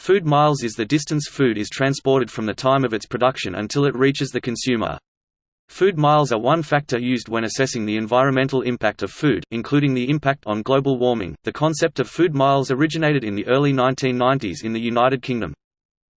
Food miles is the distance food is transported from the time of its production until it reaches the consumer. Food miles are one factor used when assessing the environmental impact of food, including the impact on global warming. The concept of food miles originated in the early 1990s in the United Kingdom.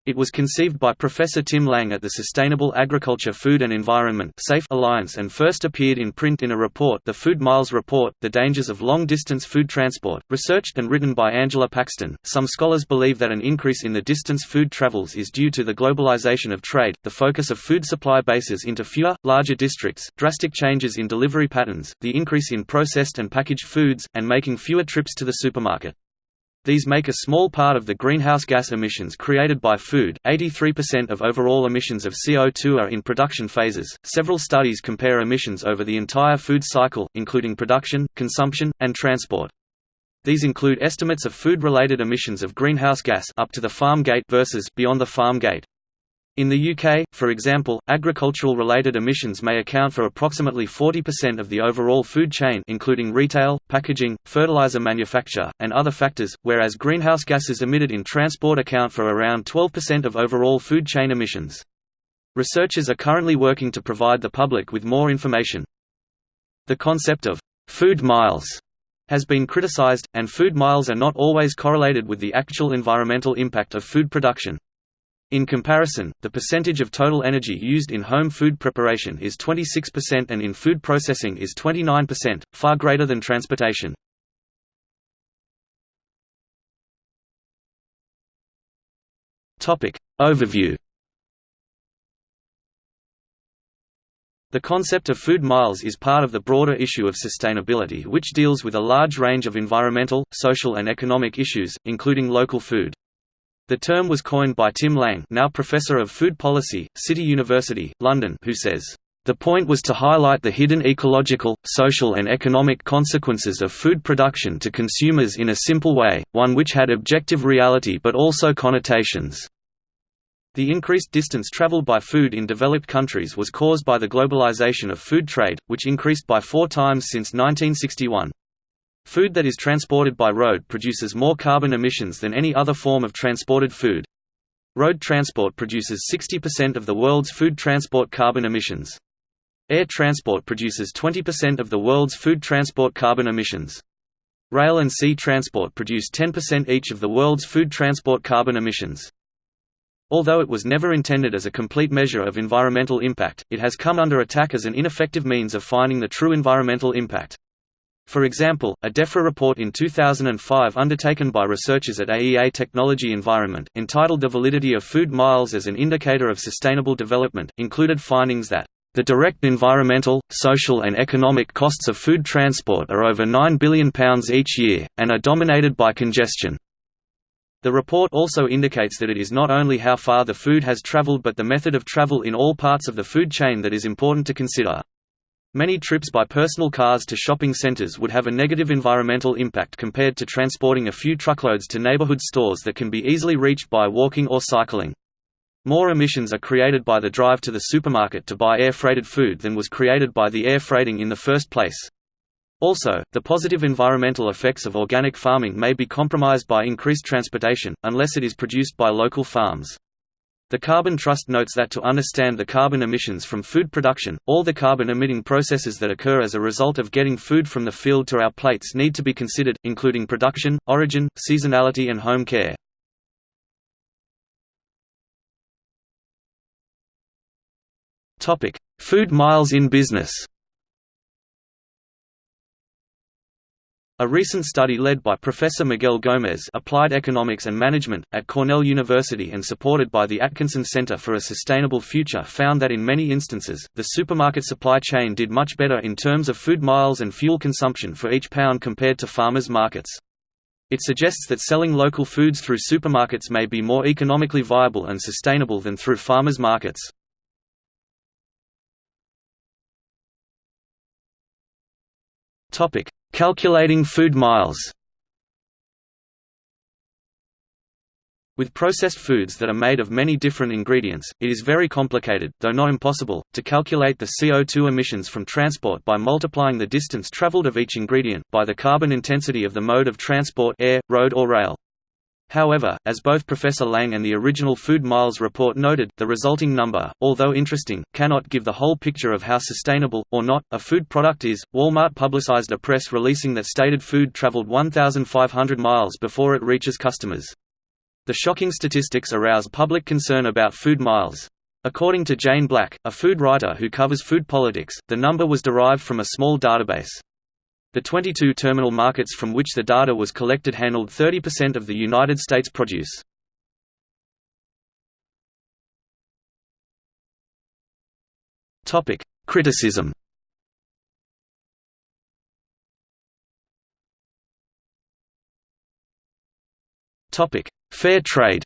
It was conceived by Professor Tim Lang at the Sustainable Agriculture Food and Environment Safe Alliance and first appeared in print in a report The Food Miles Report, The Dangers of Long-Distance Food Transport, researched and written by Angela Paxton. Some scholars believe that an increase in the distance food travels is due to the globalization of trade, the focus of food supply bases into fewer, larger districts, drastic changes in delivery patterns, the increase in processed and packaged foods, and making fewer trips to the supermarket. These make a small part of the greenhouse gas emissions created by food. 83% of overall emissions of CO2 are in production phases. Several studies compare emissions over the entire food cycle, including production, consumption, and transport. These include estimates of food-related emissions of greenhouse gas up to the farm gate versus beyond the farm gate. In the UK, for example, agricultural-related emissions may account for approximately 40% of the overall food chain including retail, packaging, fertilizer manufacture, and other factors, whereas greenhouse gases emitted in transport account for around 12% of overall food chain emissions. Researchers are currently working to provide the public with more information. The concept of «food miles» has been criticized, and food miles are not always correlated with the actual environmental impact of food production. In comparison, the percentage of total energy used in home food preparation is 26% and in food processing is 29%, far greater than transportation. Overview The concept of food miles is part of the broader issue of sustainability which deals with a large range of environmental, social and economic issues, including local food. The term was coined by Tim Lang now Professor of Food Policy, City University, London who says, "...the point was to highlight the hidden ecological, social and economic consequences of food production to consumers in a simple way, one which had objective reality but also connotations." The increased distance traveled by food in developed countries was caused by the globalization of food trade, which increased by four times since 1961. Food that is transported by road produces more carbon emissions than any other form of transported food. Road transport produces 60% of the world's food transport carbon emissions. Air transport produces 20% of the world's food transport carbon emissions. Rail and sea transport produce 10% each of the world's food transport carbon emissions. Although it was never intended as a complete measure of environmental impact, it has come under attack as an ineffective means of finding the true environmental impact. For example, a DEFRA report in 2005 undertaken by researchers at AEA Technology Environment, entitled The Validity of Food Miles as an Indicator of Sustainable Development, included findings that the direct environmental, social and economic costs of food transport are over £9 billion each year, and are dominated by congestion. The report also indicates that it is not only how far the food has traveled but the method of travel in all parts of the food chain that is important to consider. Many trips by personal cars to shopping centers would have a negative environmental impact compared to transporting a few truckloads to neighborhood stores that can be easily reached by walking or cycling. More emissions are created by the drive to the supermarket to buy air-freighted food than was created by the air freighting in the first place. Also, the positive environmental effects of organic farming may be compromised by increased transportation, unless it is produced by local farms. The Carbon Trust notes that to understand the carbon emissions from food production, all the carbon-emitting processes that occur as a result of getting food from the field to our plates need to be considered, including production, origin, seasonality and home care. Food miles in business A recent study led by Professor Miguel Gomez Applied Economics and Management, at Cornell University and supported by the Atkinson Center for a Sustainable Future found that in many instances, the supermarket supply chain did much better in terms of food miles and fuel consumption for each pound compared to farmers' markets. It suggests that selling local foods through supermarkets may be more economically viable and sustainable than through farmers' markets. Topic: Calculating food miles With processed foods that are made of many different ingredients, it is very complicated, though not impossible, to calculate the CO2 emissions from transport by multiplying the distance traveled of each ingredient, by the carbon intensity of the mode of transport air, road or rail. However, as both Professor Lang and the original Food Miles report noted, the resulting number, although interesting, cannot give the whole picture of how sustainable, or not, a food product is. Walmart publicized a press releasing that stated food traveled 1,500 miles before it reaches customers. The shocking statistics arouse public concern about food miles. According to Jane Black, a food writer who covers food politics, the number was derived from a small database. The 22 terminal markets from which the data was collected handled 30% of the United States produce. Topic: Criticism Topic: Fair trade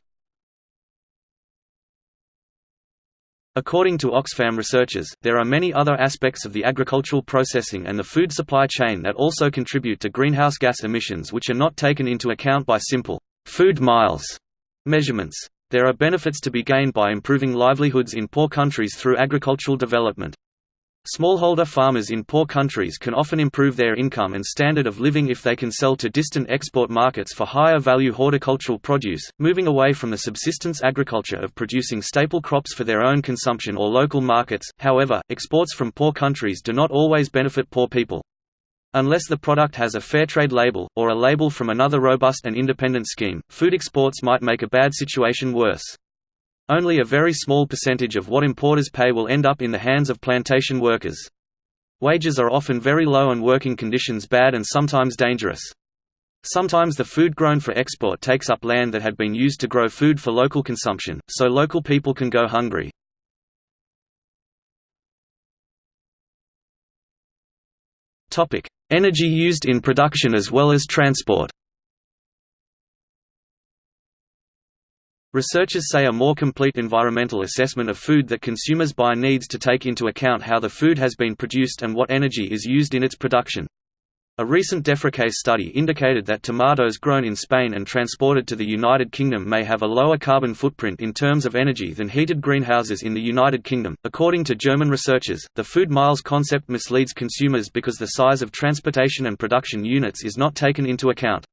According to Oxfam researchers, there are many other aspects of the agricultural processing and the food supply chain that also contribute to greenhouse gas emissions which are not taken into account by simple food miles measurements. There are benefits to be gained by improving livelihoods in poor countries through agricultural development. Smallholder farmers in poor countries can often improve their income and standard of living if they can sell to distant export markets for higher value horticultural produce, moving away from the subsistence agriculture of producing staple crops for their own consumption or local markets. However, exports from poor countries do not always benefit poor people. Unless the product has a fair trade label, or a label from another robust and independent scheme, food exports might make a bad situation worse. Only a very small percentage of what importers pay will end up in the hands of plantation workers. Wages are often very low and working conditions bad and sometimes dangerous. Sometimes the food grown for export takes up land that had been used to grow food for local consumption, so local people can go hungry. Energy used in production as well as transport Researchers say a more complete environmental assessment of food that consumers buy needs to take into account how the food has been produced and what energy is used in its production. A recent DEFRA study indicated that tomatoes grown in Spain and transported to the United Kingdom may have a lower carbon footprint in terms of energy than heated greenhouses in the United Kingdom. According to German researchers, the food miles concept misleads consumers because the size of transportation and production units is not taken into account.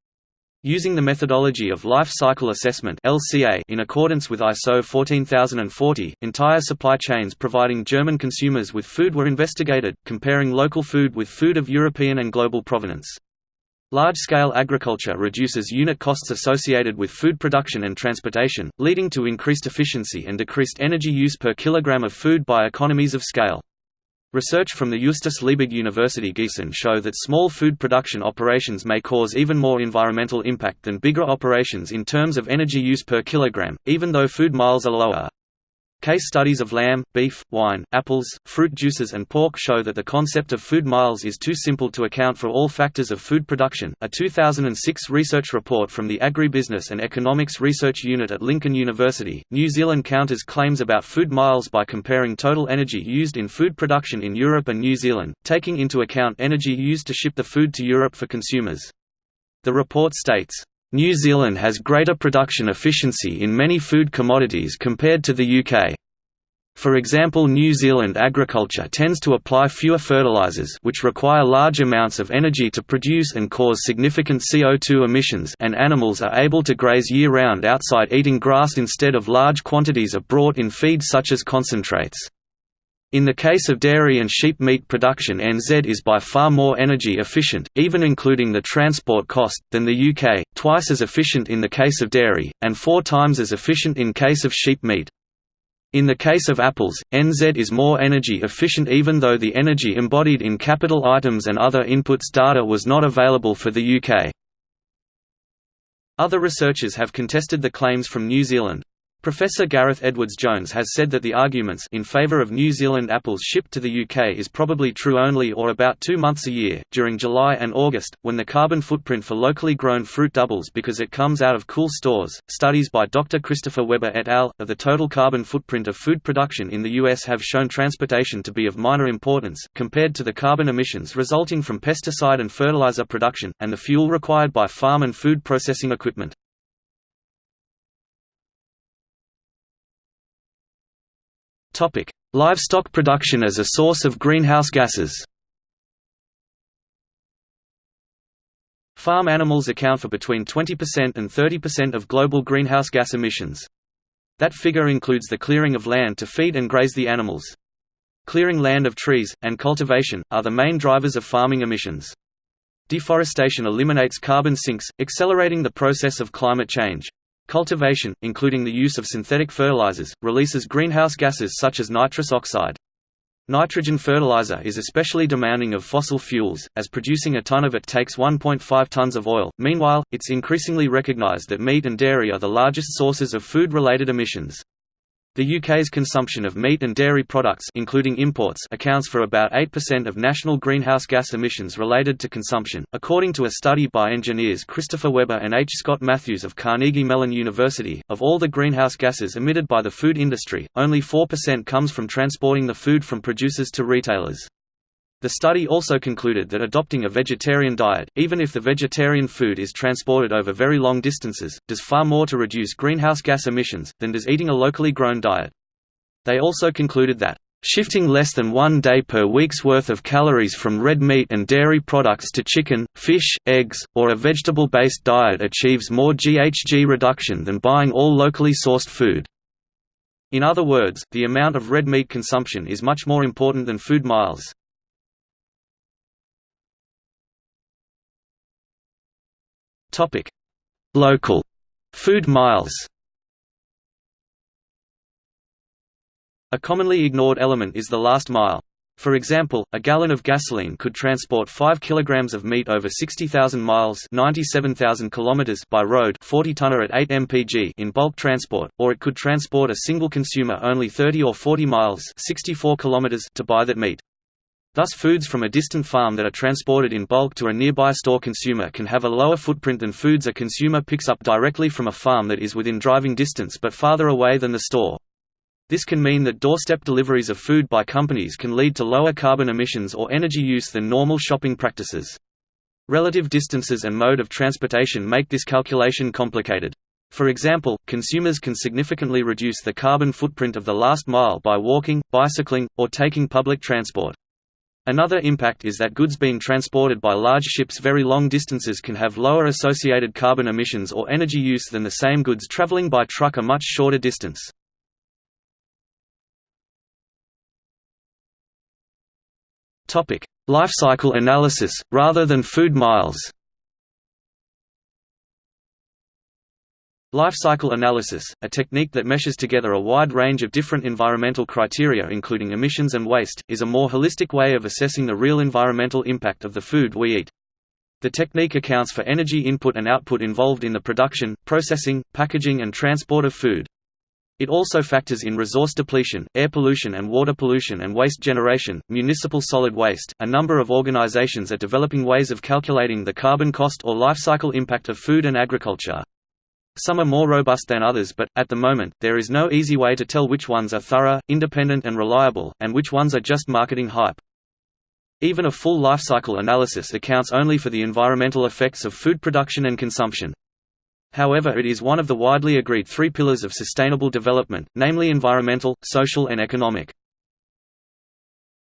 Using the methodology of life cycle assessment (LCA) in accordance with ISO 14040, entire supply chains providing German consumers with food were investigated, comparing local food with food of European and global provenance. Large-scale agriculture reduces unit costs associated with food production and transportation, leading to increased efficiency and decreased energy use per kilogram of food by economies of scale. Research from the Justus Liebig University Gießen show that small food production operations may cause even more environmental impact than bigger operations in terms of energy use per kilogram, even though food miles are lower. Case studies of lamb, beef, wine, apples, fruit juices and pork show that the concept of food miles is too simple to account for all factors of food production. A 2006 research report from the Agribusiness and Economics Research Unit at Lincoln University, New Zealand counters claims about food miles by comparing total energy used in food production in Europe and New Zealand, taking into account energy used to ship the food to Europe for consumers. The report states, New Zealand has greater production efficiency in many food commodities compared to the UK. For example New Zealand agriculture tends to apply fewer fertilizers which require large amounts of energy to produce and cause significant CO2 emissions and animals are able to graze year-round outside eating grass instead of large quantities of brought-in feed such as concentrates. In the case of dairy and sheep meat production NZ is by far more energy efficient, even including the transport cost, than the UK, twice as efficient in the case of dairy, and four times as efficient in case of sheep meat. In the case of apples, NZ is more energy efficient even though the energy embodied in capital items and other inputs data was not available for the UK. Other researchers have contested the claims from New Zealand. Professor Gareth Edwards-Jones has said that the arguments in favour of New Zealand apples shipped to the UK is probably true only or about two months a year, during July and August, when the carbon footprint for locally grown fruit doubles because it comes out of cool stores. Studies by Dr. Christopher Weber et al. of the total carbon footprint of food production in the US have shown transportation to be of minor importance, compared to the carbon emissions resulting from pesticide and fertilizer production, and the fuel required by farm and food processing equipment. Topic: Livestock production as a source of greenhouse gases. Farm animals account for between 20% and 30% of global greenhouse gas emissions. That figure includes the clearing of land to feed and graze the animals. Clearing land of trees, and cultivation, are the main drivers of farming emissions. Deforestation eliminates carbon sinks, accelerating the process of climate change. Cultivation, including the use of synthetic fertilizers, releases greenhouse gases such as nitrous oxide. Nitrogen fertilizer is especially demanding of fossil fuels, as producing a ton of it takes 1.5 tons of oil. Meanwhile, it's increasingly recognized that meat and dairy are the largest sources of food-related emissions. The UK's consumption of meat and dairy products including imports accounts for about 8% of national greenhouse gas emissions related to consumption, according to a study by engineers Christopher Weber and H. Scott Matthews of Carnegie Mellon University. Of all the greenhouse gases emitted by the food industry, only 4% comes from transporting the food from producers to retailers. The study also concluded that adopting a vegetarian diet, even if the vegetarian food is transported over very long distances, does far more to reduce greenhouse gas emissions, than does eating a locally grown diet. They also concluded that, "...shifting less than one day per week's worth of calories from red meat and dairy products to chicken, fish, eggs, or a vegetable-based diet achieves more GHG reduction than buying all locally sourced food." In other words, the amount of red meat consumption is much more important than food miles. Topic: Local food miles. A commonly ignored element is the last mile. For example, a gallon of gasoline could transport 5 kg of meat over 60,000 miles 97,000 km by road 40 tonner at 8 mpg in bulk transport, or it could transport a single consumer only 30 or 40 miles 64 km to buy that meat. Thus foods from a distant farm that are transported in bulk to a nearby store consumer can have a lower footprint than foods a consumer picks up directly from a farm that is within driving distance but farther away than the store. This can mean that doorstep deliveries of food by companies can lead to lower carbon emissions or energy use than normal shopping practices. Relative distances and mode of transportation make this calculation complicated. For example, consumers can significantly reduce the carbon footprint of the last mile by walking, bicycling, or taking public transport. Another impact is that goods being transported by large ships very long distances can have lower associated carbon emissions or energy use than the same goods traveling by truck a much shorter distance. Life cycle analysis, rather than food miles Life cycle analysis, a technique that meshes together a wide range of different environmental criteria including emissions and waste, is a more holistic way of assessing the real environmental impact of the food we eat. The technique accounts for energy input and output involved in the production, processing, packaging and transport of food. It also factors in resource depletion, air pollution and water pollution and waste generation, municipal solid waste. A number of organizations are developing ways of calculating the carbon cost or life cycle impact of food and agriculture. Some are more robust than others but, at the moment, there is no easy way to tell which ones are thorough, independent and reliable, and which ones are just marketing hype. Even a full life cycle analysis accounts only for the environmental effects of food production and consumption. However it is one of the widely agreed three pillars of sustainable development, namely environmental, social and economic.